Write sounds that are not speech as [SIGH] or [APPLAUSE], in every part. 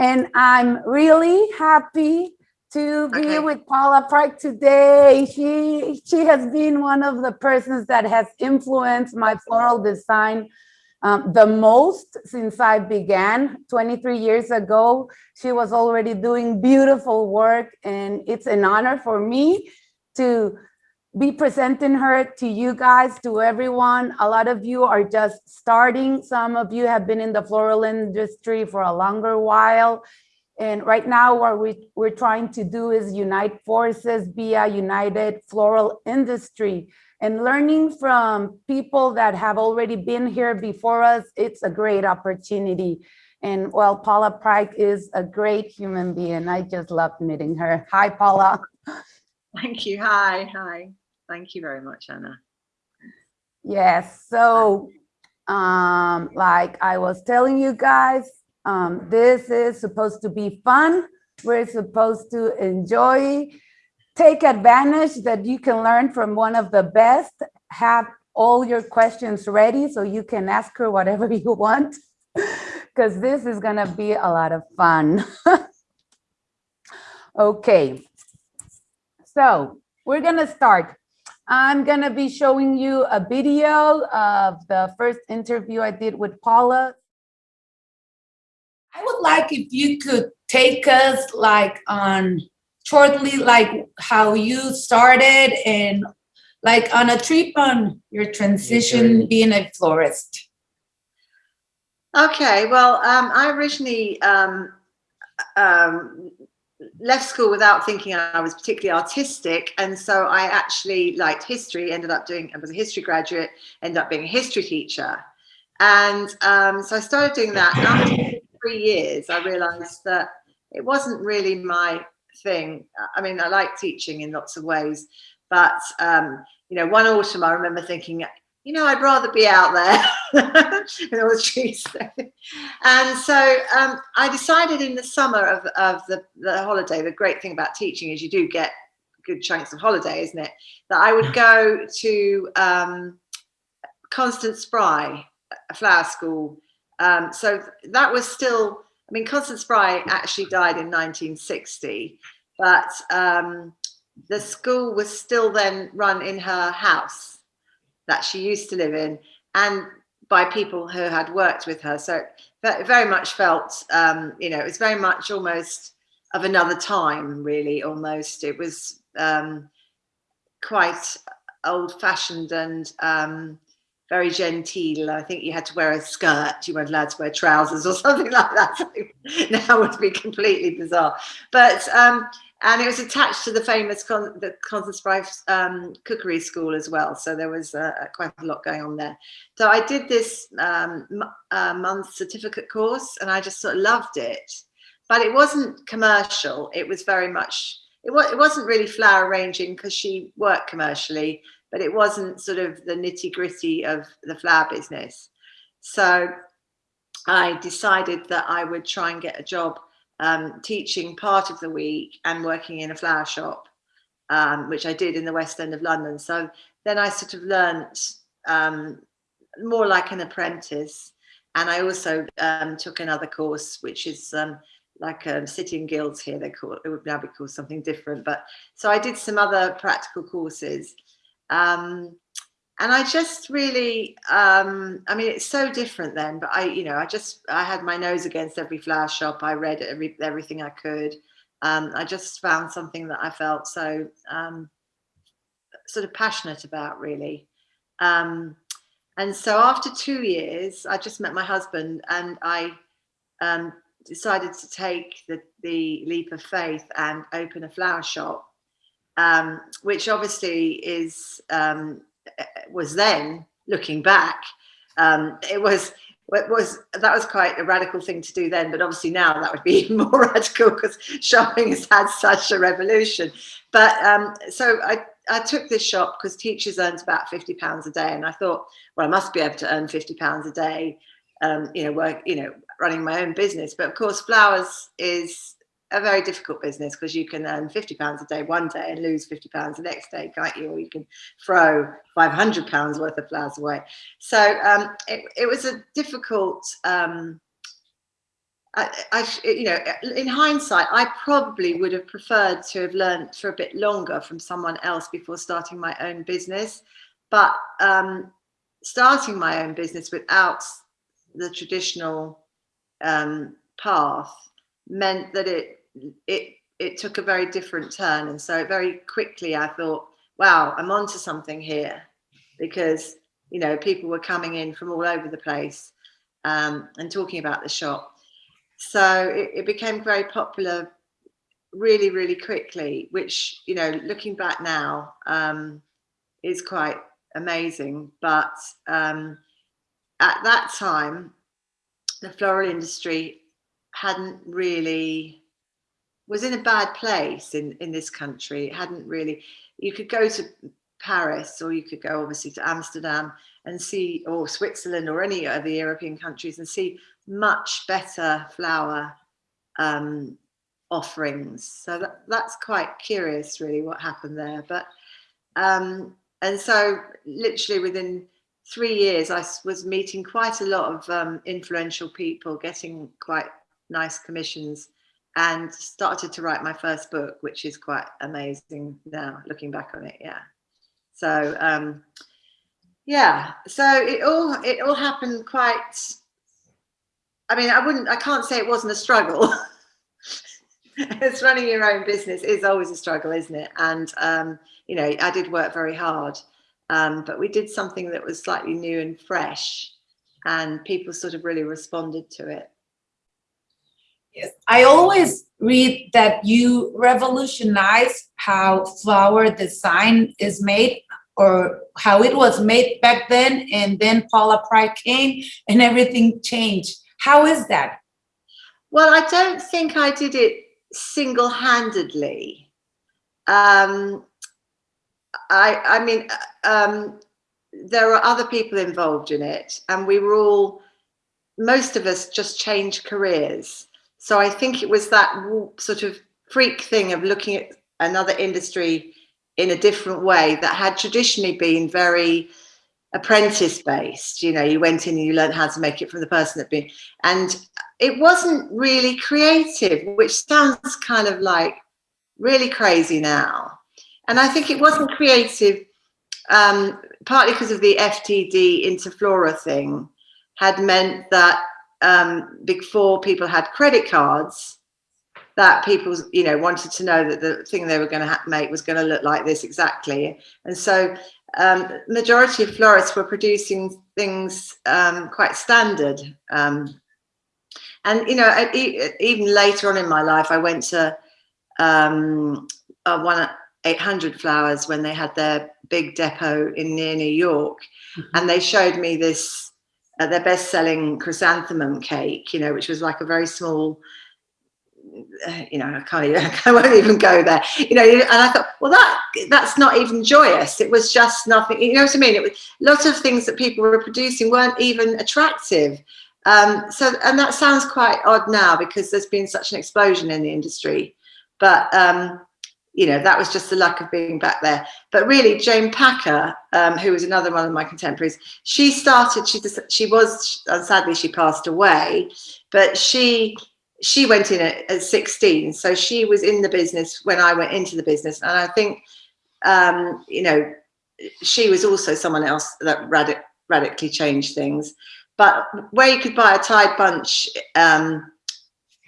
And I'm really happy to be Okay. with Paula Pryke today. She, she has been one of the persons that has influenced my floral design um, the most since I began 23 years ago. She was already doing beautiful work and it's an honor for me to be presenting her to you guys, to everyone. A lot of you are just starting. Some of you have been in the floral industry for a longer while. And right now what we, we're trying to do is unite forces, be a united floral industry. And learning from people that have already been here before us, it's a great opportunity. And well, Paula Pryke is a great human being. I just loved meeting her. Hi, Paula. Thank you. Hi, hi. Thank you very much, Anna. Yes, so um, like I was telling you guys, um, this is supposed to be fun. We're supposed to enjoy, take advantage that you can learn from one of the best, have all your questions ready so you can ask her whatever [LAUGHS] you want, because this is gonna be a lot of fun. [LAUGHS] Okay, so we're gonna start. I'm gonna be showing you a video of the first interview I did with Paula. I would like if you could take us like on shortly, like how you started and like on a trip on your transition being a florist. Okay, well, um, I originally um, um, left school without thinking I was particularly artistic. And so I actually liked history, ended up doing, I was a history graduate, ended up being a history teacher. And um, so I started doing that. And after three years, I realized that it wasn't really my thing. I mean, I like teaching in lots of ways, but, um, you know, one autumn I remember thinking, you know, I'd rather be out there [LAUGHS] the trees. and so um, I decided in the summer of, of the, the holiday, the great thing about teaching is you do get good chunks of holiday, isn't it? That I would go to um, Constance Spry, a flower school. Um, so that was still, I mean, Constance Spry actually died in 1960, but um, the school was still then run in her house that she used to live in and by people who had worked with her. So it very much felt, um, you know, it was very much almost of another time, really, almost. It was um, quite old fashioned and um, very genteel. I think you had to wear a skirt, you weren't allowed to wear trousers or [LAUGHS] something like that. now would be completely bizarre. But um, and it was attached to the famous Con the Constance Spry um, cookery school as well. So there was uh, quite a lot going on there. So I did this um, uh, month certificate course and I just sort of loved it. But it wasn't commercial. It was very much, it, was, it wasn't really flower arranging because she worked commercially, but it wasn't sort of the nitty gritty of the flower business. So I decided that I would try and get a job um, teaching part of the week and working in a flower shop, um, which I did in the West End of London. So then I sort of learnt um, more like an apprentice. And I also um, took another course, which is um, like um, City and Guilds here, they call it, it would now be called something different. But so I did some other practical courses. Um, and I just really, um, I mean, it's so different then, but I, you know, I just, I had my nose against every flower shop. I read every, everything I could. Um, I just found something that I felt so um, sort of passionate about really. Um, and so after two years, I just met my husband and I um, decided to take the, the leap of faith and open a flower shop, um, which obviously is, was then looking back um, it was it was that was quite a radical thing to do then but obviously now that would be [LAUGHS] even more radical because shopping has had such a revolution. But um, so I, I took this shop because teachers earned about 50 pounds a day and I thought well I must be able to earn 50 pounds a day um, you know work you know running my own business. But of course flowers is a very difficult business because you can earn 50 pounds a day one day and lose 50 pounds the next day can't you or you can throw 500 pounds worth of flowers away so um, it, it, was a difficult um, I, I, you know, in hindsight, I probably would have preferred to have learned for a bit longer from someone else before starting my own business. But um, starting my own business without the traditional um, path meant that it it it took a very different turn, and so very quickly I thought, wow, I'm onto something here, because you know people were coming in from all over the place um, and talking about the shop. So it, it became very popular really, really quickly, which, you know, looking back now um, is quite amazing. But um, at that time, the floral industry hadn't really, was in a bad place in, in this country. It hadn't really, you could go to Paris or you could go obviously to Amsterdam and see, or Switzerland or any other European countries and see much better flower um, offerings. So that, that's quite curious really what happened there. But um, and so literally within three years, I was meeting quite a lot of um, influential people, getting quite nice commissions and started to write my first book, which is quite amazing now looking back on it. Yeah. So um, yeah, so it all it all happened quite I mean, I wouldn't, I can't say it wasn't a struggle. [LAUGHS] it's running your own business is always a struggle, isn't it? And, um, you know, I did work very hard, um, but we did something that was slightly new and fresh and people sort of really responded to it. Yes, I always read that you revolutionize how flower design is made or how it was made back then and then Paula Pryke came and everything changed. How is that? Well, I don't think I did it single-handedly. Um, I, I mean, um, there are other people involved in it and we were all, most of us just changed careers. So I think it was that sort of freak thing of looking at another industry in a different way that had traditionally been very apprentice based you know you went in and you learned how to make it from the person that been and it wasn't really creative which sounds kind of like really crazy now. And i think it wasn't creative um, partly because of the ftd interflora thing had meant that um, before people had credit cards that people you know wanted to know that the thing they were going to make was going to look like this exactly and so um, majority of florists were producing things um, quite standard. Um, and, you know, even later on in my life, I went to um, uh, one 800 flowers when they had their big depot in near New York. Mm -hmm. And they showed me this, uh, their best selling chrysanthemum cake, you know, which was like a very small you know, I can't even, [LAUGHS] I won't even go there, you know, and I thought, well, that that's not even joyous. It was just nothing, you know what I mean? It was lots of things that people were producing weren't even attractive. Um, so, and that sounds quite odd now because there's been such an explosion in the industry, but, um, you know, that was just the luck of being back there. But really, Jane Packer, um, who was another one of my contemporaries, she started, she, she was, sadly she passed away, but she she went in at, at 16 so she was in the business when i went into the business and i think um, you know she was also someone else that radic radically changed things but where you could buy a tied bunch um,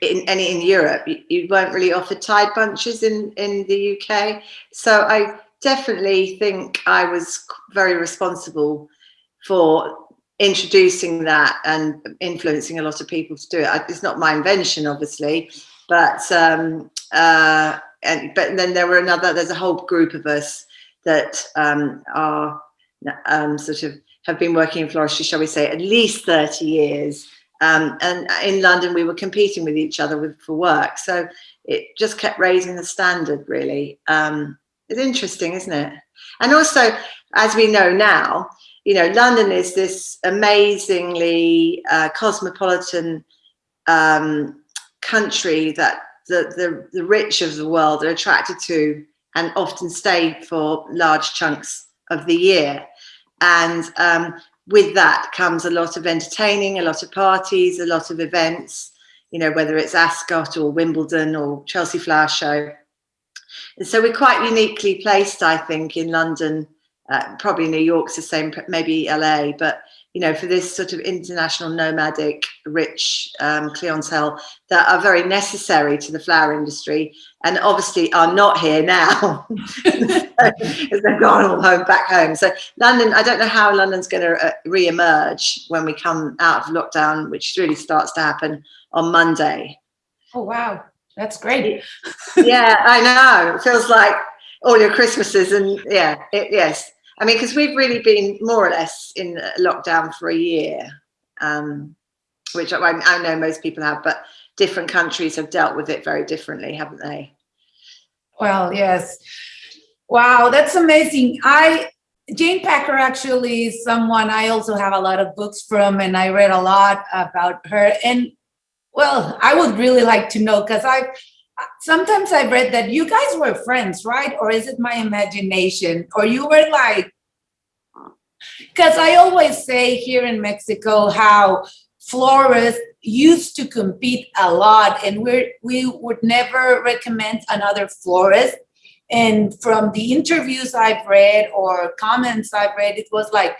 in any in Europe, you, you, weren't really offered tied bunches in in the UK. So I definitely think I was very responsible for introducing that and influencing a lot of people to do it. It's not my invention, obviously, but um, uh, and but then there were another. There's a whole group of us that um, are um, sort of have been working in floristry, shall we say, at least 30 years. Um, and in London, we were competing with each other with, for work. So it just kept raising the standard, really. Um, it's interesting, isn't it? And also, as we know now, you know, London is this amazingly uh, cosmopolitan um, country that the, the, the rich of the world are attracted to and often stay for large chunks of the year. And um, with that comes a lot of entertaining, a lot of parties, a lot of events. you know, whether it's Ascot or Wimbledon or Chelsea Flower Show. And so we're quite uniquely placed, I think, in London. Uh, probably New York's the same, maybe LA, but you know, for this sort of international nomadic, rich um, clientele that are very necessary to the flower industry and obviously are not here now [LAUGHS] because they've gone all home back home. So London, I don't know how London's going to uh, re-emerge when we come out of lockdown, which really starts to happen on Monday. Oh, wow. That's great. yeah, I know. It feels like all your Christmases and yeah, it, yes. I mean, because we've really been more or less in lockdown for a year, um, which I, I know most people have, but different countries have dealt with it very differently, haven't they? Well, yes. Wow, that's amazing. I Jane Packer actually is someone I also have a lot of books from and I read a lot about her. And well, I would really like to know because I sometimes I've read that you guys were friends, right? Or is it my imagination? Or you were like, because I always say here in Mexico how florists used to compete a lot and we we would never recommend another florist. And from the interviews I've read or comments I've read, it was like,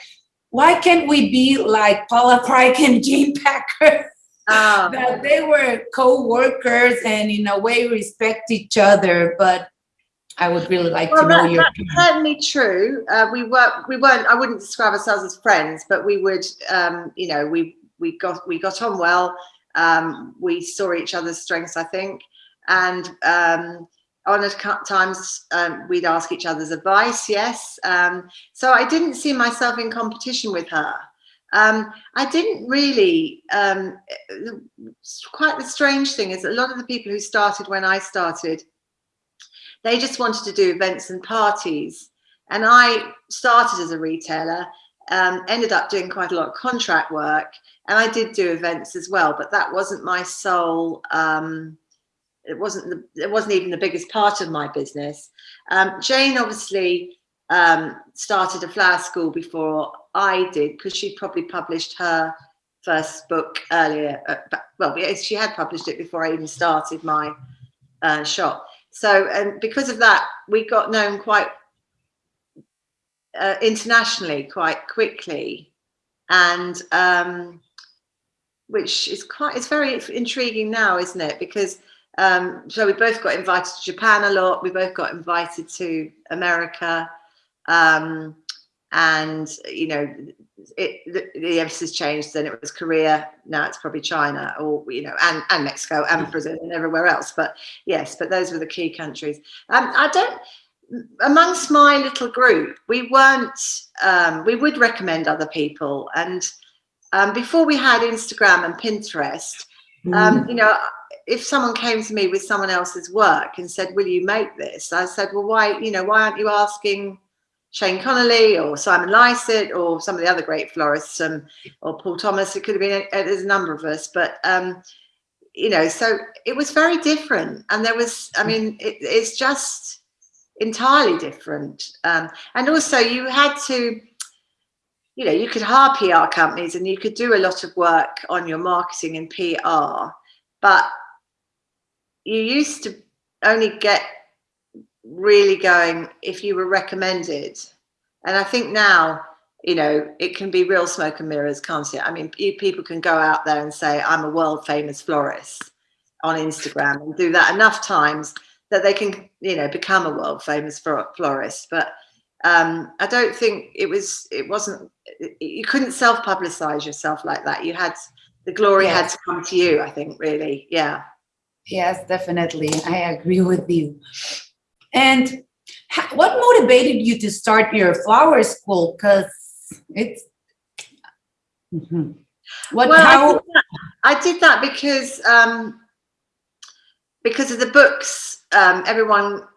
why can't we be like Paula Craig and Jane Packer? Oh. that they were co-workers and in a way respect each other but I would really like well, to know that, your that's certainly true. Uh, we were we weren't I wouldn't describe ourselves as friends but we would um, you know we we got we got on well. Um, we saw each other's strengths I think. And um, on times um, we'd ask each other's advice yes. Um, so I didn't see myself in competition with her um, I didn't really, um, quite the strange thing is a lot of the people who started when I started, they just wanted to do events and parties. And I started as a retailer, um, ended up doing quite a lot of contract work, and I did do events as well, but that wasn't my sole, um, it wasn't the, it wasn't even the biggest part of my business. Um, Jane obviously um, started a flower school before I did because she probably published her first book earlier. Uh, well, she had published it before I even started my uh, shop. So, and because of that, we got known quite uh, internationally quite quickly, and um, which is quite it's very intriguing now, isn't it? Because um, so we both got invited to Japan a lot. We both got invited to America. Um, and you know it the, the emphasis changed then it was korea now it's probably china or you know and and mexico and brazil and everywhere else. But yes but those were the key countries. Um, i don't amongst my little group we weren't um, we would recommend other people. And um, before we had instagram and pinterest um, mm. you know if someone came to me with someone else's work and said will you make this? I said well why you know why aren't you asking Shane Connolly or Simon Lycett or some of the other great florists um, or Paul Thomas. It could have been, a, there's a number of us, but um, you know, so it was very different. And there was, I mean, it, it's just entirely different. Um, and also you had to, you know, you could hire PR companies and you could do a lot of work on your marketing and PR, but you used to only get really going if you were recommended. And I think now, you know, it can be real smoke and mirrors, can't it? I mean, people can go out there and say, I'm a world famous florist on Instagram and do that enough times that they can, you know, become a world famous florist. But um, I don't think it was, it wasn't, you couldn't self publicize yourself like that. You had, the glory yes. had to come to you, I think, really. Yeah. Yes, definitely. I agree with you. And what motivated you to start your flower school? Because it's mm -hmm. what well, how I did, I did that because um, because of the books. Um, everyone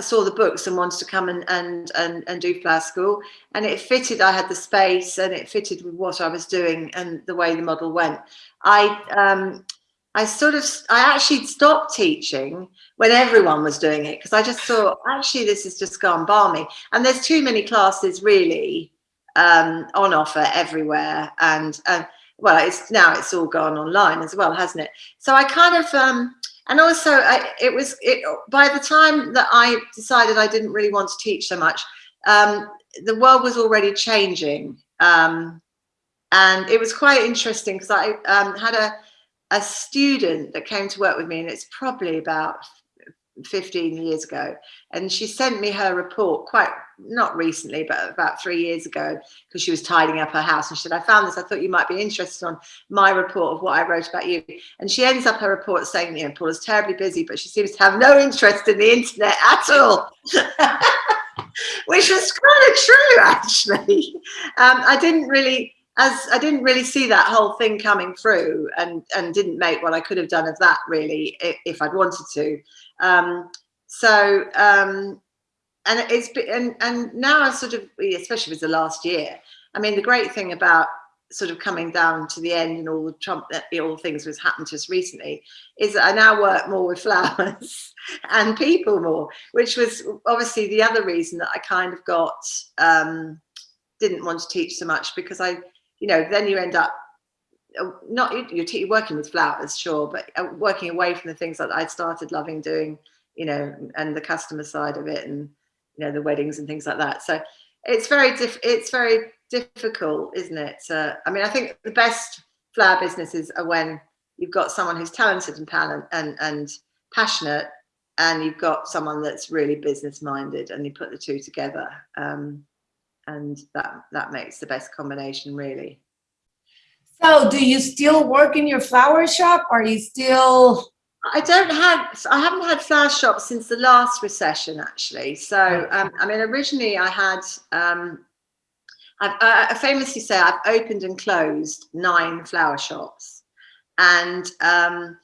saw the books and wanted to come and and and, and do flower school, and it fitted. I had the space, and it fitted with what I was doing and the way the model went. I um, I sort of, I actually stopped teaching when everyone was doing it because I just thought, actually, this has just gone balmy. And there's too many classes really um, on offer everywhere. And uh, well, it's now it's all gone online as well, hasn't it? So I kind of, um, and also I, it was, it, by the time that I decided I didn't really want to teach so much, um, the world was already changing. Um, and it was quite interesting because I um, had a, a student that came to work with me and it's probably about 15 years ago and she sent me her report quite not recently but about three years ago because she was tidying up her house and she said i found this i thought you might be interested on my report of what i wrote about you. And she ends up her report saying you know paula's terribly busy but she seems to have no interest in the internet at all. [LAUGHS] Which was kind of true actually. Um, i didn't really as I didn't really see that whole thing coming through and, and didn't make what I could have done of that really if, I'd wanted to. Um, so, um, and it's and, and now I sort of, especially with the last year, I mean, the great thing about sort of coming down to the end and all the Trump, all the things that's happened to us recently is that I now work more with [LAUGHS] flowers and people more, which was obviously the other reason that I kind of got, um, didn't want to teach so much because I, you know, then you end up uh, not you're working with flowers, sure, but uh, working away from the things that I started loving doing, you know, and the customer side of it, and you know, the weddings and things like that. So it's very diff it's very difficult, isn't it? I mean, I think the best flower businesses are when you've got someone who's talented and talent and and passionate, and you've got someone that's really business minded, and you put the two together. Um, and that that makes the best combination really. So do you still work in your flower shop or are you still i don't have i haven't had flower shops since the last recession actually. So um, i mean originally i had um I've, I famously say I've opened and closed nine flower shops. And um,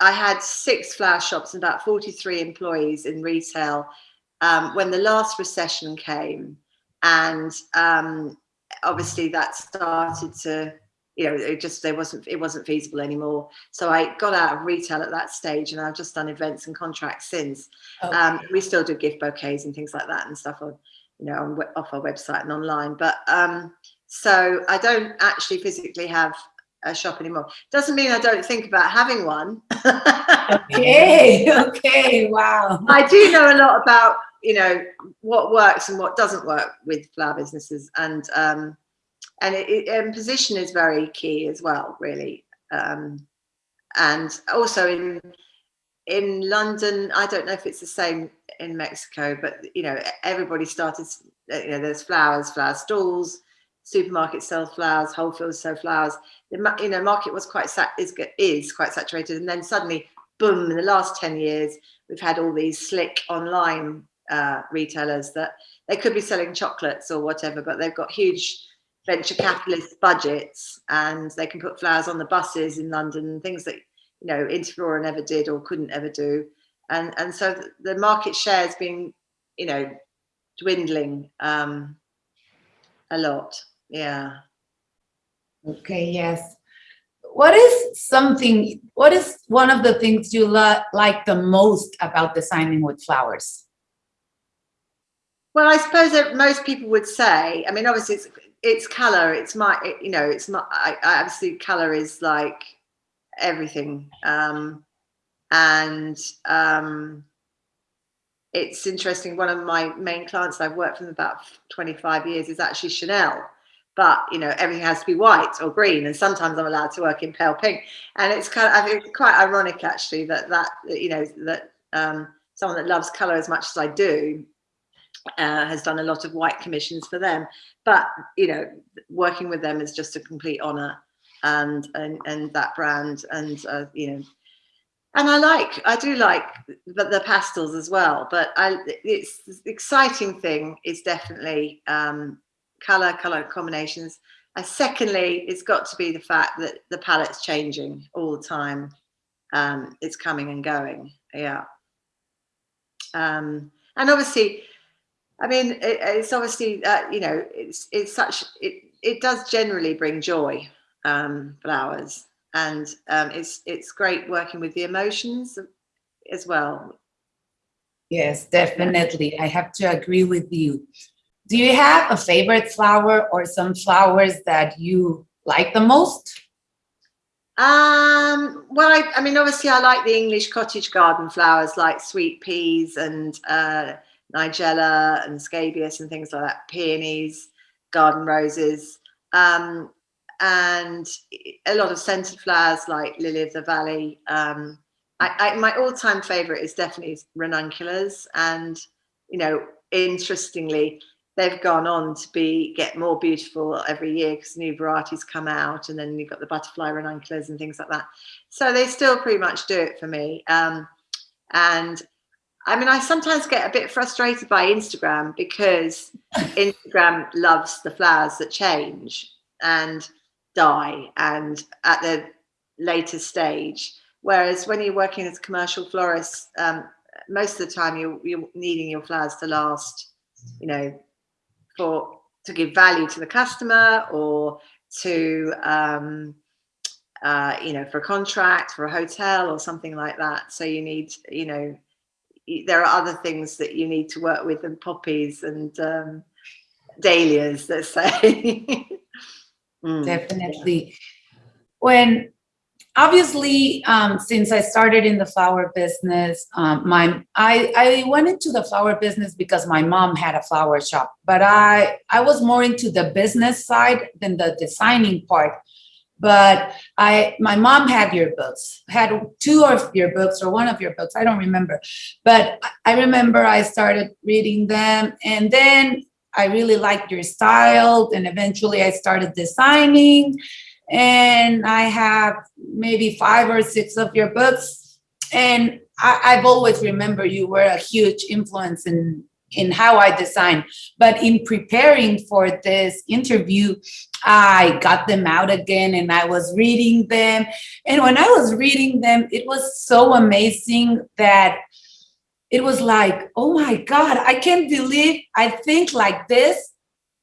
I had six flower shops and about 43 employees in retail um, when the last recession came and um, obviously that started to you know it just there wasn't it wasn't feasible anymore. So i got out of retail at that stage and i've just done events and contracts since. Okay. um, we still do gift bouquets and things like that and stuff on you know on, off our website and online. But um so i don't actually physically have a shop anymore. Doesn't mean i don't think about having one. [LAUGHS] Okay okay wow. I do know a lot about you know what works and what doesn't work with flower businesses. And um and it, and position is very key as well really. Um and also in in london i don't know if it's the same in mexico but you know everybody started you know there's flowers flower stalls supermarkets sell flowers whole foods sell flowers. The you know market was quite sat is, is quite saturated. And then suddenly boom in the last 10 years we've had all these slick online uh, retailers that they could be selling chocolates or whatever, but they've got huge venture capitalist budgets and they can put flowers on the buses in London, things that, you know, Interflora never did or couldn't ever do. And, and so the market share has been, you know, dwindling um, a lot. Yeah. Okay, yes. What is something, what is one of the things you like the most about designing with flowers? Well, I suppose that most people would say, I mean, obviously it's, it's color, it's my, it, you know, it's my, I, I obviously color is like everything. Um, and um, it's interesting. One of my main clients that I've worked them about 25 years is actually Chanel. But you know everything has to be white or green, and sometimes I'm allowed to work in pale pink. And it's kind of I quite ironic actually that that you know that um, someone that loves color as much as I do uh, has done a lot of white commissions for them. But you know, working with them is just a complete honor, and and and that brand, and uh, you know, and I like I do like the, the pastels as well. But I, it's the exciting thing is definitely um, color, color combinations. And secondly, it's got to be the fact that the palette's changing all the time. Um, it's coming and going. Yeah. Um, and obviously, I mean, it, it's obviously, uh, you know, it's, it's such, it, it does generally bring joy, um, flowers. And um, it's, it's great working with the emotions as well. Yes, definitely. I have to agree with you. Do you have a favorite flower or some flowers that you like the most? Um, well, I, I mean, obviously, I like the English cottage garden flowers like sweet peas and uh, nigella and scabious and things like that, peonies, garden roses, um, and a lot of scented flowers like lily of the valley. Um, I, I, my all-time favorite is definitely ranunculus, and you know, interestingly, they've gone on to be get more beautiful every year because new varieties come out and then you've got the butterfly ranunculus and things like that. So they still pretty much do it for me. Um, and i mean i sometimes get a bit frustrated by instagram because instagram loves the flowers that change and die and at the later stage. Whereas when you're working as a commercial florist um, most of the time you're, you're needing your flowers to last you know for to give value to the customer or to um, uh, you know for a contract for a hotel or something like that. So you need you know there are other things that you need to work with than poppies and um, dahlias let's say [LAUGHS] mm. definitely when obviously, um, since I started in the flower business, um, my I, I went into the flower business because my mom had a flower shop, but I, I was more into the business side than the designing part. But I, my mom had your books, had two of your books or one of your books, I don't remember. But I remember I started reading them and then I really liked your style and eventually I started designing and I have maybe five or six of your books. And I, have always remember you were a huge influence in, in how I design. But in preparing for this interview, I got them out again and I was reading them. And when I was reading them, it was so amazing that it was like, oh my God, I can't believe I think like this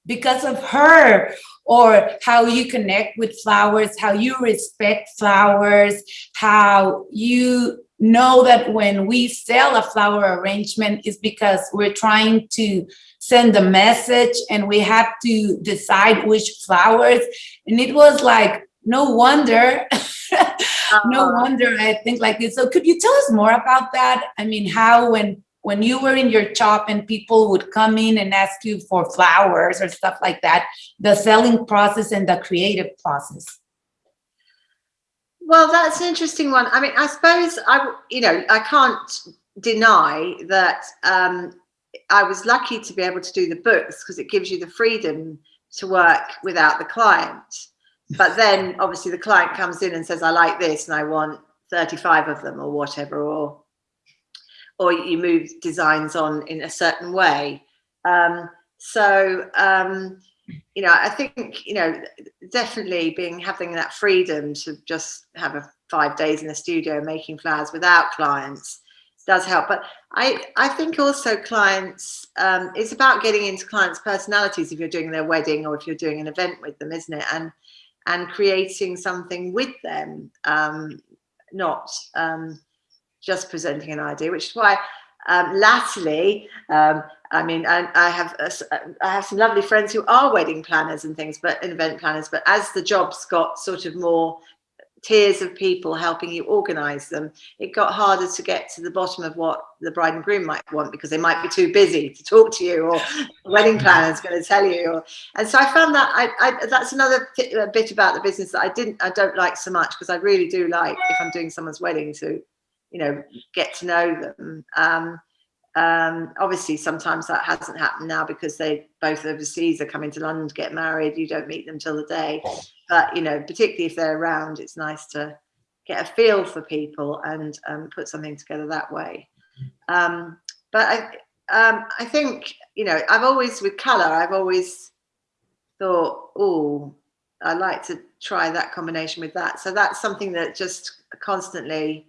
because of her or how you connect with flowers, how you respect flowers, how you know that when we sell a flower arrangement is because we're trying to send a message and we have to decide which flowers. And it was like, no wonder, [LAUGHS] no Uh-huh. wonder I think like this. So could you tell us more about that? I mean, how when when you were in your shop and people would come in and ask you for flowers or stuff like that, the selling process and the creative process? Well, that's an interesting one. I mean, I suppose I, you know, I can't deny that um, I was lucky to be able to do the books because it gives you the freedom to work without the client. But then obviously the client comes in and says, I like this and I want 35 of them or whatever, or or you move designs on in a certain way. Um, so, um, you know, I think, you know, definitely being having that freedom to just have a five days in the studio making flowers without clients does help. But I, I think also clients, um, it's about getting into clients' personalities if you're doing their wedding or if you're doing an event with them, isn't it? And and creating something with them, um, not um, just presenting an idea, which is why um, latterly, um, I mean, I, I have a, I have some lovely friends who are wedding planners and things, but event planners. But as the jobs got sort of more tiers of people helping you organize them, it got harder to get to the bottom of what the bride and groom might want because they might be too busy to talk to you or the wedding planner is going to tell you. Or, and so I found that I, I that's another bit about the business that I didn't, I don't like so much because I really do like if I'm doing someone's wedding to you know, get to know them. Um, um, obviously, sometimes that hasn't happened now because they both overseas are coming to London to get married. You don't meet them till the day. But, you know, particularly if they're around, it's nice to get a feel for people and um, put something together that way. Um, but I, um, I think, you know, I've always, with colour, I've always thought, oh, I'd like to try that combination with that. So that's something that just constantly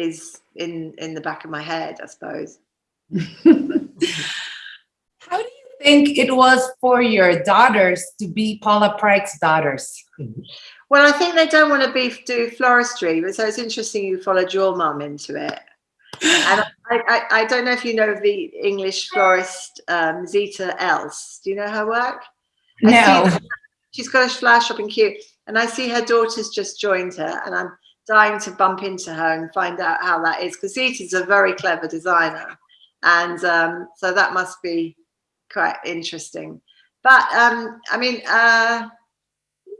is in in the back of my head, I suppose. [LAUGHS] How do you think it was for your daughters to be Paula Pryke's daughters? Well, I think they don't want to be do floristry, but so it's interesting you followed your mum into it. And I, I, I, don't know if you know the English florist um, Zita Elze. Do you know her work? No. She's got a flower shop in Kew, and I see her daughter's just joined her, and I'm dying to bump into her and find out how that is because Zita's a very clever designer, and um, so that must be quite interesting. But um, I mean, uh,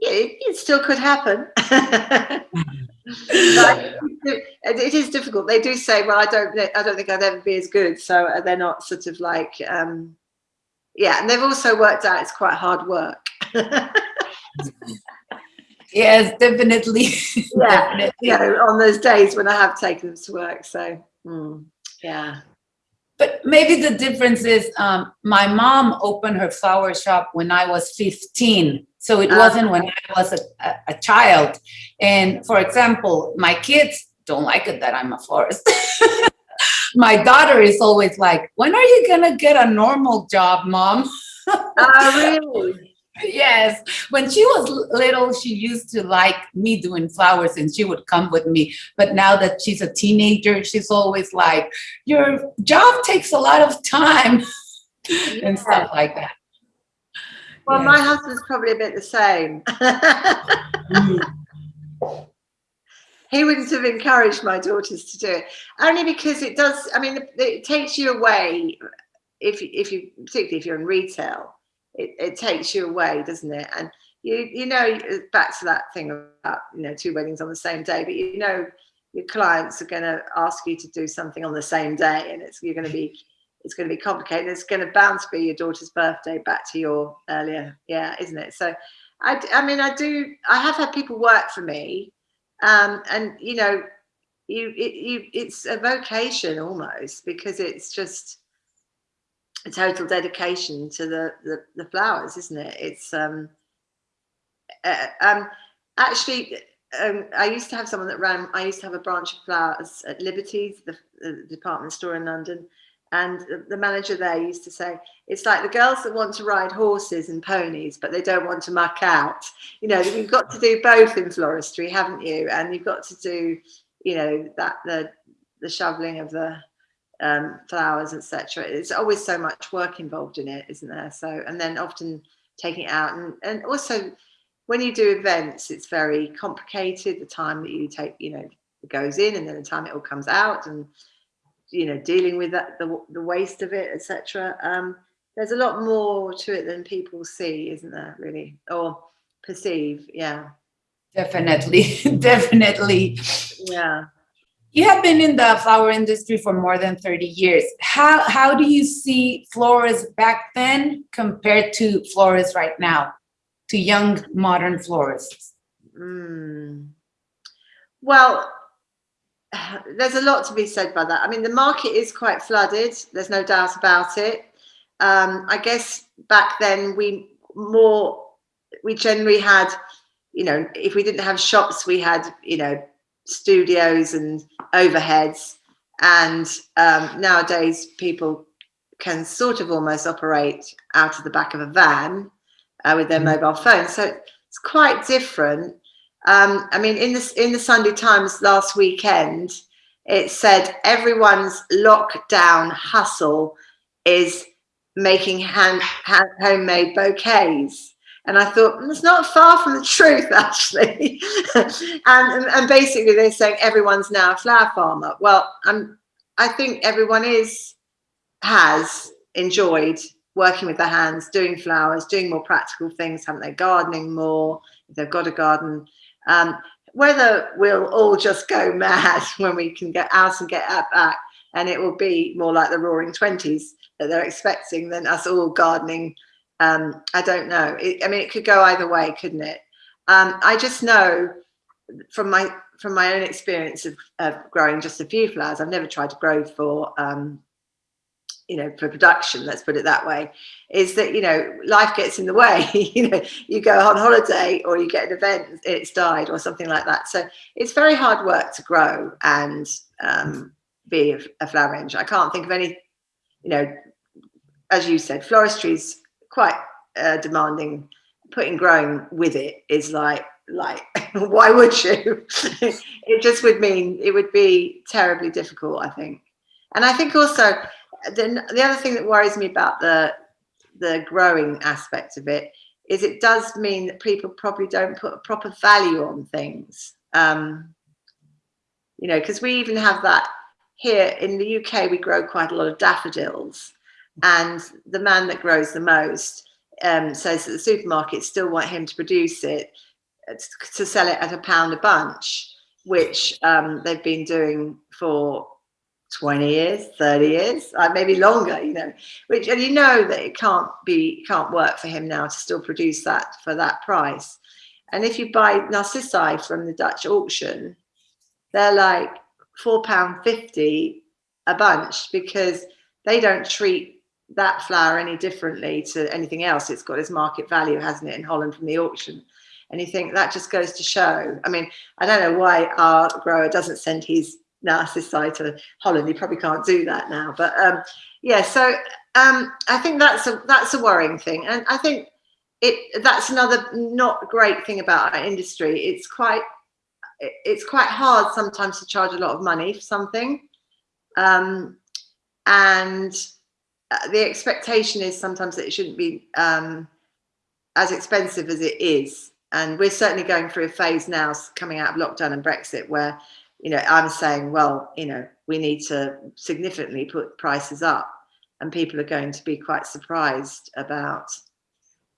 yeah, it, it still could happen. [LAUGHS] but it, is difficult. They do say, "Well, I don't, I don't think I'd ever be as good." So uh, they're not sort of like, um, yeah. And they've also worked out it's quite hard work. [LAUGHS] Yes, definitely. [LAUGHS] yeah, Definitely. you know, on those days when I have taken them to work. So, mm, yeah. But maybe the difference is um, my mom opened her flower shop when I was 15. So it Ah. wasn't when I was a, a, a child. And for example, my kids don't like it that I'm a florist. [LAUGHS] my daughter is always like, when are you going to get a normal job, mom? Oh, [LAUGHS] really? [LAUGHS] yes. When she was little, she used to like me doing flowers and she would come with me. But now that she's a teenager, she's always like, your job takes a lot of time [LAUGHS] and stuff like that. Well, my husband's probably a bit the same. Mm. [LAUGHS] he wouldn't have encouraged my daughters to do it only because it does i mean it, it takes you away if if you particularly if you're in retail it, it takes you away doesn't it and you you know back to that thing about you know two weddings on the same day but you know your clients are going to ask you to do something on the same day and it's you're going to be it's going to be complicated it's going to bound to be your daughter's birthday back to your earlier yeah isn't it so I I mean, I do. I have had people work for me, um, and you know, you, it, you, it's a vocation almost because it's just total dedication to the the, the flowers, isn't it? It's um, uh, um, actually, um, I used to have someone that ran. I used to have a branch of flowers at Liberties, the, the department store in London, and the, the manager there used to say, "It's like the girls that want to ride horses and ponies, but they don't want to muck out." You know, you've got to do both in floristry, haven't you? And you've got to do, you know, that the the shoveling of the um, flowers, etc. It's always so much work involved in it, isn't there? So, and then often taking it out, and and also when you do events, it's very complicated. The time that you take, you know, it goes in, and then the time it all comes out, and you know, dealing with that the the waste of it, etc. Um, there's a lot more to it than people see, isn't there? Really, or perceive? Yeah, Definitely, [LAUGHS] definitely. yeah. You have been in the flower industry for more than 30 years. How, how do you see florists back then compared to florists right now, to young modern florists? Mm. Well, [SIGHS] there's a lot to be said by that. I mean, the market is quite flooded. There's no doubt about it. Um, I guess back then we more we generally had, you know, if we didn't have shops, we had, you know, studios and overheads. And um, nowadays people can sort of almost operate out of the back of a van uh, with their mobile phone. So it's quite different. Um, I mean, in the in the Sunday Times last weekend, it said everyone's lockdown hustle is making hand, hand homemade bouquets. And I thought "Mm, it's not far from the truth, [LAUGHS] actually. and, and basically, they're saying everyone's now a flower farmer. Well, I'm I think everyone is has enjoyed working with their hands, doing flowers, doing more practical things, haven't they? Gardening more if they've got a garden. Um, whether we'll all just go [LAUGHS] mad when we can get out and get out back, and it will be more like the Roaring Twenties that they're expecting than us all gardening. Um, I don't know. It, I mean, it could go either way, couldn't it? Um, I just know from my from my own experience of, of growing just a few flowers. I've never tried to grow for um, you know for production let's put it that way is that you know life gets in the way [LAUGHS] you know you go on holiday or you get an event it's died or something like that so it's very hard work to grow and um, be a, a flower i can't think of any you know as you said floristry is quite uh, demanding putting growing with it is like like [LAUGHS] why would you? [LAUGHS] It just would mean it would be terribly difficult i think. And i think also the, the other thing that worries me about the the growing aspect of it is it does mean that people probably don't put a proper value on things. Um, you know, because we even have that here in the UK, we grow quite a lot of daffodils and the man that grows the most um, says that the supermarkets still want him to produce it uh, to sell it at a pound a bunch, which um, they've been doing for 20 years, 30 years, uh, maybe longer, you know, which, and you know that it can't be, can't work for him now to still produce that for that price. And if you buy Narcissi from the Dutch auction, they're like four pound 50 a bunch because they don't treat that flower any differently to anything else. It's got its market value, hasn't it, in Holland from the auction. And you think that just goes to show. I mean, I don't know why our grower doesn't send his narcissi to Holland. He probably can't do that now. But um, yeah, so um, I think that's a that's a worrying thing. And I think it that's another not great thing about our industry. It's quite it's quite hard sometimes to charge a lot of money for something. Um, and uh, the expectation is sometimes that it shouldn't be um, as expensive as it is. And we're certainly going through a phase now coming out of lockdown and Brexit where, you know, I'm saying, well, you know, we need to significantly put prices up and people are going to be quite surprised about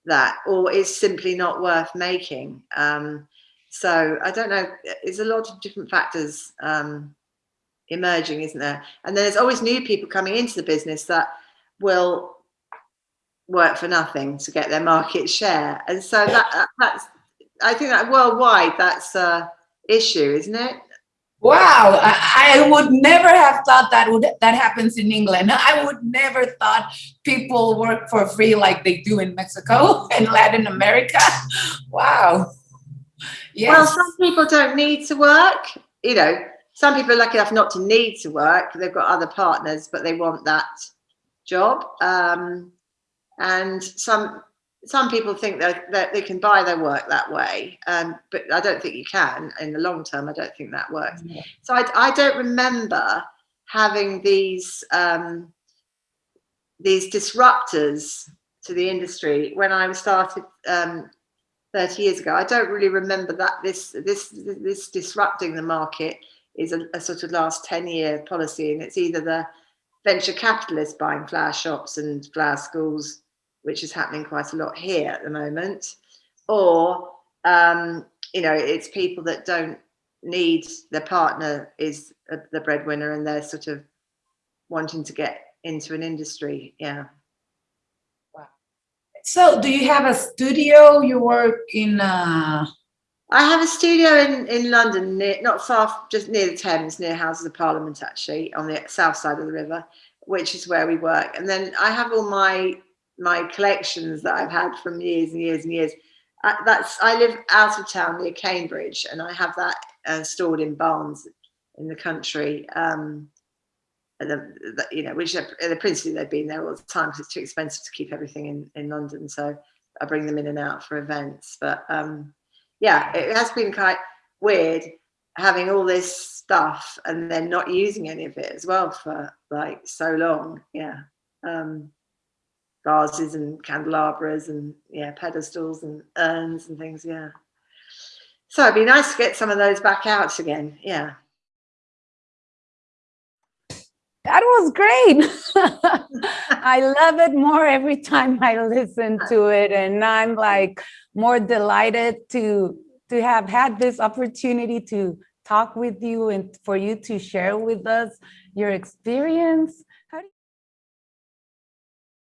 that or it's simply not worth making. Um, so I don't know, there's a lot of different factors um, emerging, isn't there? And then there's always new people coming into the business that will work for nothing to get their market share. And so that that's, I think that worldwide, that's a issue, isn't it? Wow, I, I, would never have thought that would that happens in England. I would never thought people work for free like they do in Mexico [LAUGHS] and Latin America. Wow. Yes. Well, some people don't need to work. You know, some people are lucky enough not to need to work. They've got other partners, but they want that job. Um, and some some people think that, that they can buy their work that way, um, but I don't think you can in the long term. I don't think that works. Yeah. So I, I don't remember having these um, these disruptors to the industry when I started um, 30 years ago. I don't really remember that this this this disrupting the market is a, a sort of last 10 year policy, and it's either the venture capitalists buying flower shops and flower schools, which is happening quite a lot here at the moment, or um, you know, it's people that don't need their partner is the breadwinner and they're sort of wanting to get into an industry. Yeah. Wow. So do you have a studio? You work in uh I have a studio in, in London, near, not far, just near the Thames, near Houses of Parliament, actually, on the south side of the river, which is where we work. And then I have all my my collections that I've had from years and years and years. I, that's I live out of town near Cambridge, and I have that uh, stored in barns in the country. Um, the, the, you know, which are, the principally they've been there all the time because it's too expensive to keep everything in in London. So I bring them in and out for events, but. Um, yeah, it has been quite weird having all this stuff and then not using any of it as well for like so long. Yeah. Um, vases and candelabras and yeah, pedestals and urns and things. Yeah. So it'd be nice to get some of those back out again. Yeah. That was great. I love it more every time I listen to it. And I'm like more delighted to, to have had this opportunity to talk with you and for you to share with us your experience